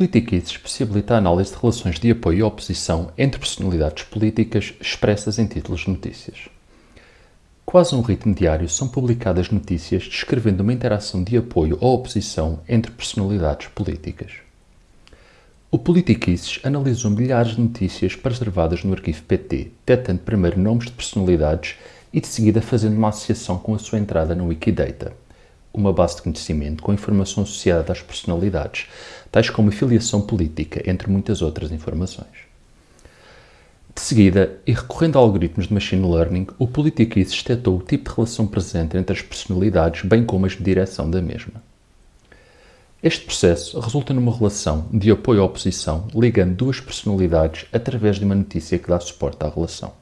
Politiquices possibilita a análise de relações de apoio e oposição entre personalidades políticas expressas em títulos de notícias. Quase um ritmo diário são publicadas notícias descrevendo uma interação de apoio ou oposição entre personalidades políticas. O Politiquices analisou milhares de notícias preservadas no arquivo PT, detendo primeiro nomes de personalidades e de seguida fazendo uma associação com a sua entrada no Wikidata uma base de conhecimento com informação associada às personalidades, tais como filiação política, entre muitas outras informações. De seguida, e recorrendo a algoritmos de machine learning, o Politiquices detectou o tipo de relação presente entre as personalidades, bem como as de direção da mesma. Este processo resulta numa relação de apoio à oposição ligando duas personalidades através de uma notícia que dá suporte à relação.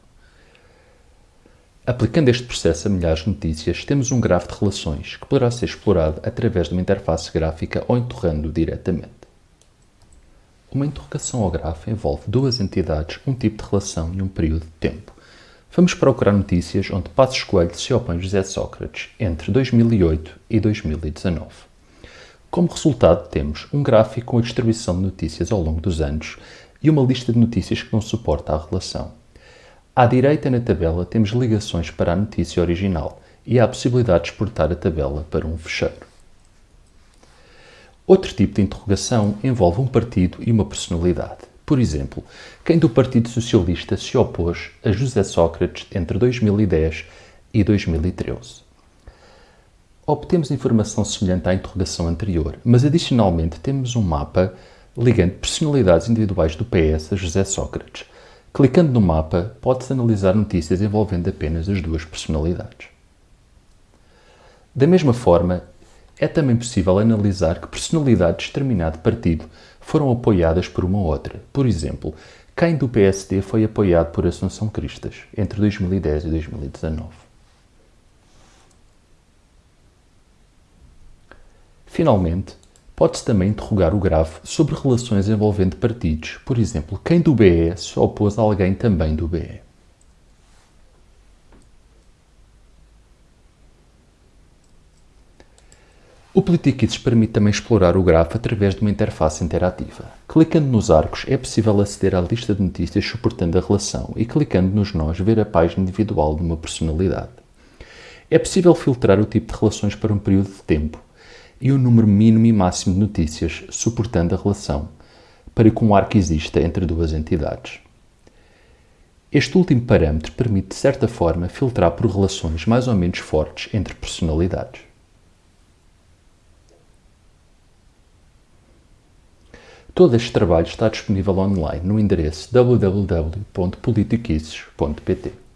Aplicando este processo a milhares de notícias, temos um grafo de relações que poderá ser explorado através de uma interface gráfica ou interrogando diretamente. Uma interrogação ao grafo envolve duas entidades, um tipo de relação e um período de tempo. Vamos procurar notícias onde Passos Coelho se opõe a José Sócrates entre 2008 e 2019. Como resultado, temos um gráfico com a distribuição de notícias ao longo dos anos e uma lista de notícias que não suporta a relação. À direita na tabela temos ligações para a notícia original e há a possibilidade de exportar a tabela para um fecheiro. Outro tipo de interrogação envolve um partido e uma personalidade. Por exemplo, quem do Partido Socialista se opôs a José Sócrates entre 2010 e 2013? Obtemos informação semelhante à interrogação anterior, mas adicionalmente temos um mapa ligando personalidades individuais do PS a José Sócrates, Clicando no mapa, pode-se analisar notícias envolvendo apenas as duas personalidades. Da mesma forma, é também possível analisar que personalidades de determinado partido foram apoiadas por uma outra. Por exemplo, quem do PSD foi apoiado por Assunção Cristas entre 2010 e 2019. Finalmente, Pode-se também interrogar o grafo sobre relações envolvendo partidos, por exemplo, quem do BE se opôs a alguém também do BE. O Politiquids permite também explorar o grafo através de uma interface interativa. Clicando nos arcos é possível aceder à lista de notícias suportando a relação e clicando nos nós ver a página individual de uma personalidade. É possível filtrar o tipo de relações para um período de tempo, e o número mínimo e máximo de notícias suportando a relação, para que um arco exista entre duas entidades. Este último parâmetro permite, de certa forma, filtrar por relações mais ou menos fortes entre personalidades. Todo este trabalho está disponível online no endereço www.politiquices.pt.